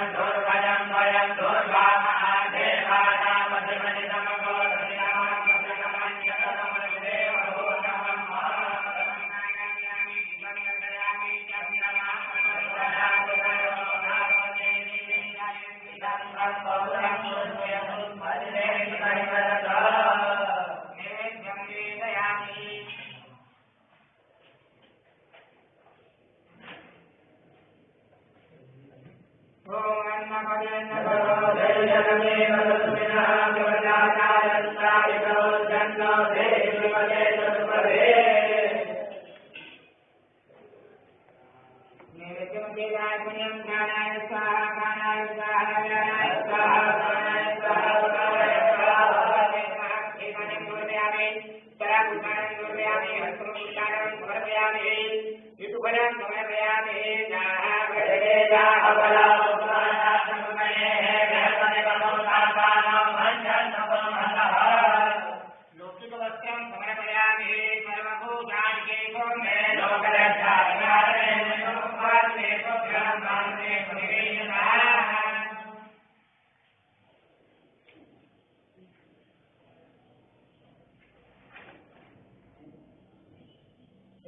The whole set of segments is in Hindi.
and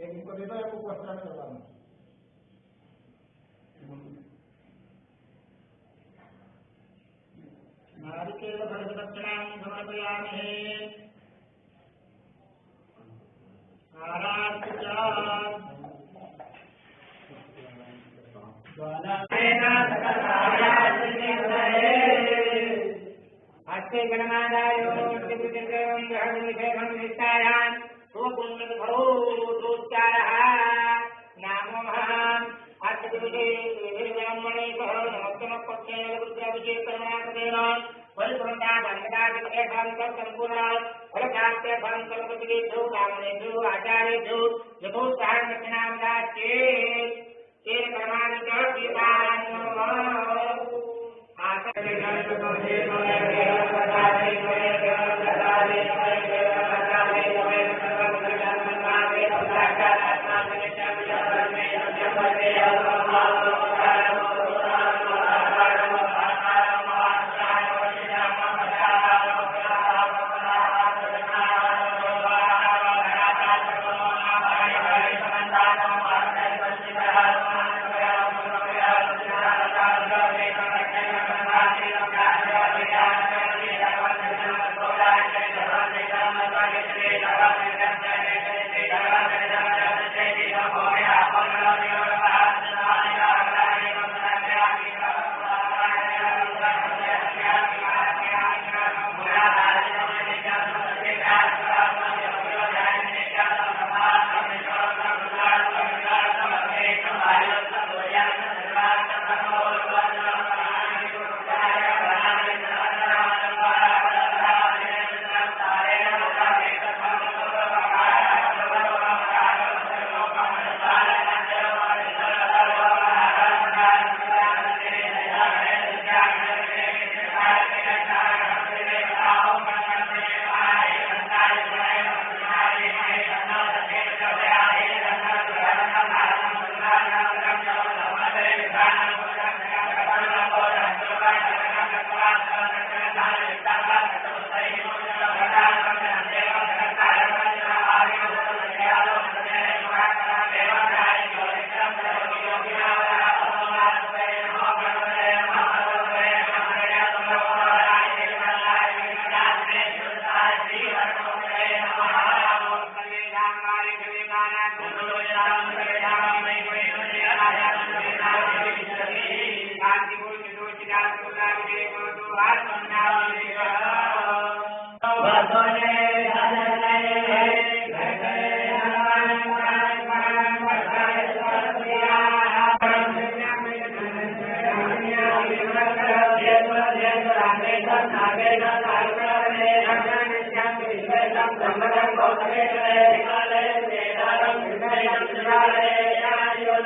इनको दे दो आपको वस्त्र में लगाना नारिकेल भरतदक्षिणां समर्पयामि हस्ते गणमादायो त्रिपुटिदेवं ग्रहविषेकं रुद्राभिषेकरणाकृतेन परिपूर्णाभङ्गदादिकेशान्तसम्पूर्णात् फलप्राप्त्यभङ्कल्पतिभ्यो ब्राह्मणेभ्यो आचार्येभ्यो यथोत्साहं दक्षिणां दास्येत्। तेन कर्माणि च गीतान्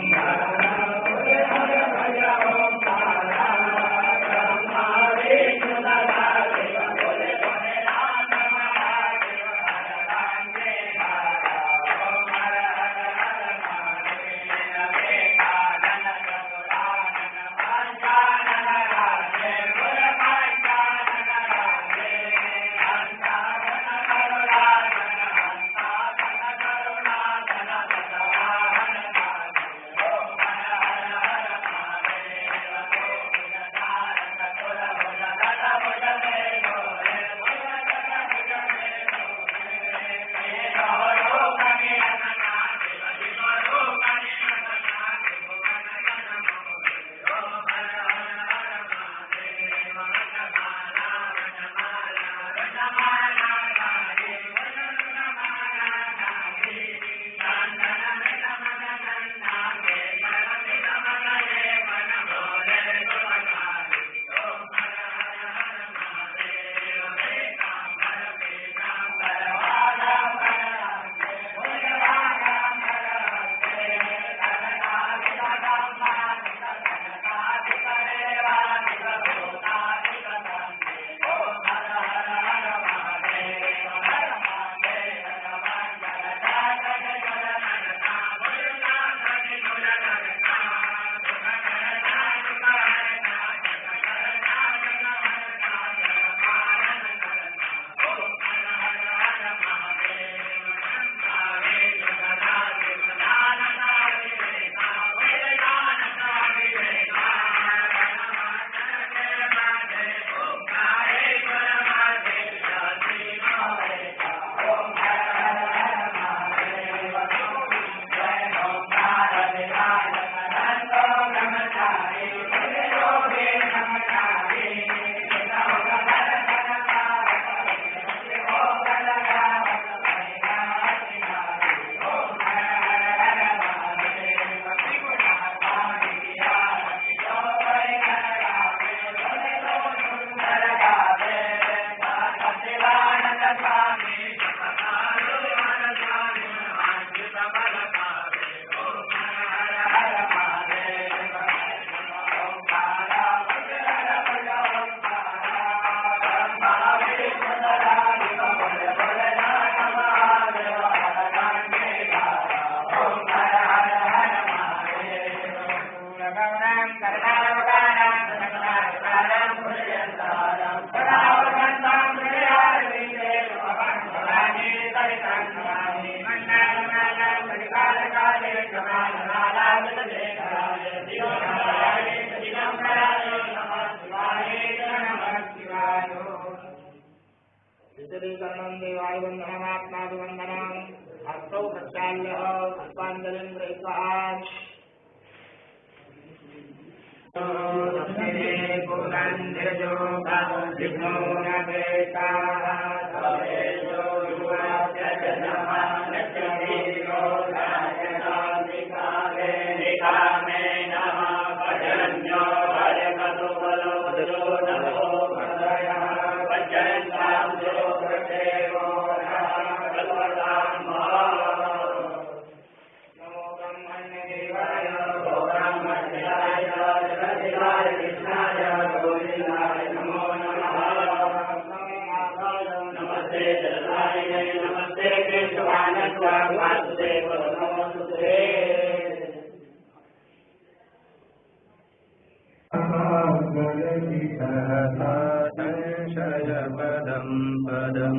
Yeah. देवाय वन्दनमात्माभिवन्दनम् हस्तौ प्रक्षाल्य पुष्पाञ्जलिं गृहीत्वा नमो පදම් පදම්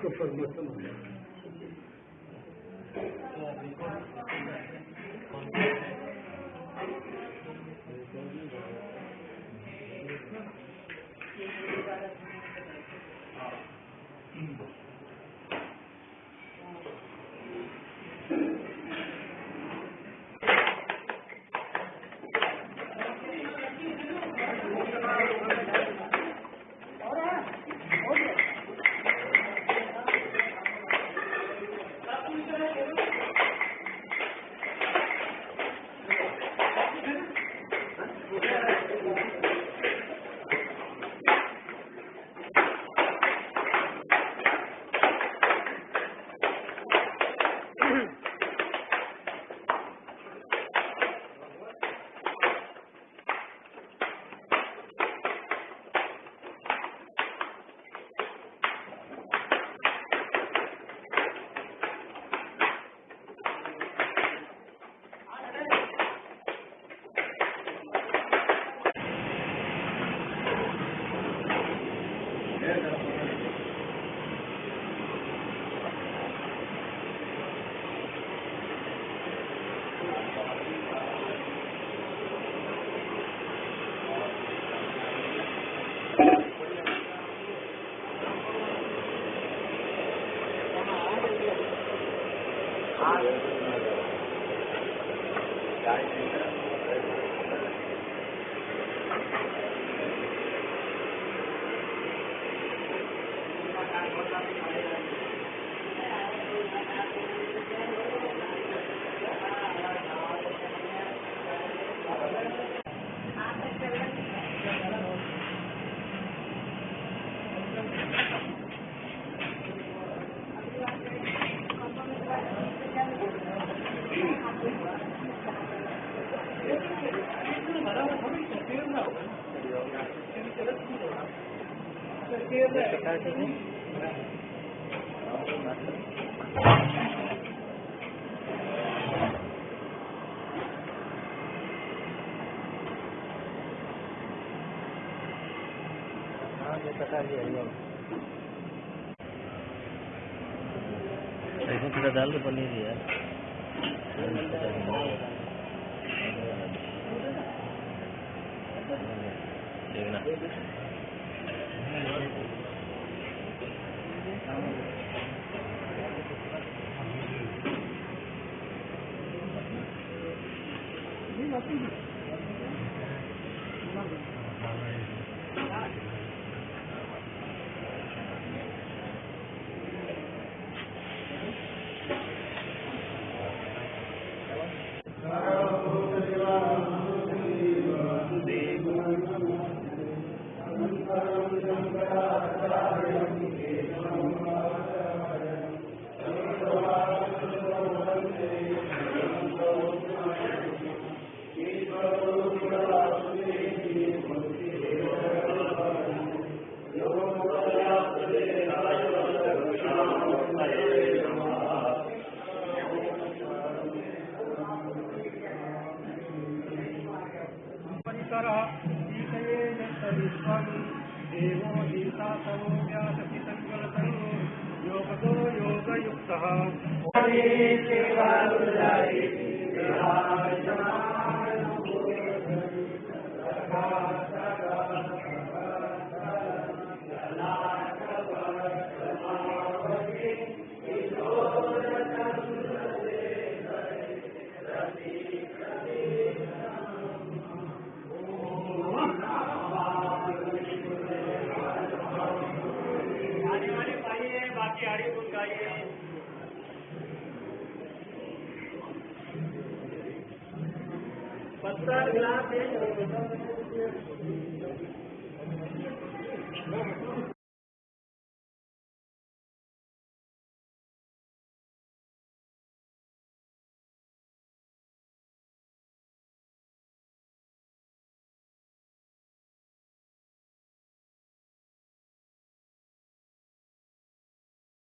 这蹦的这么猛 इसमें थोड़ा दाल तो पनीर यार देखना देव विश्वं देवो गीता तमो व्यासपितङ्गलतं योगतो योगयुक्तः। पत्थर गिलास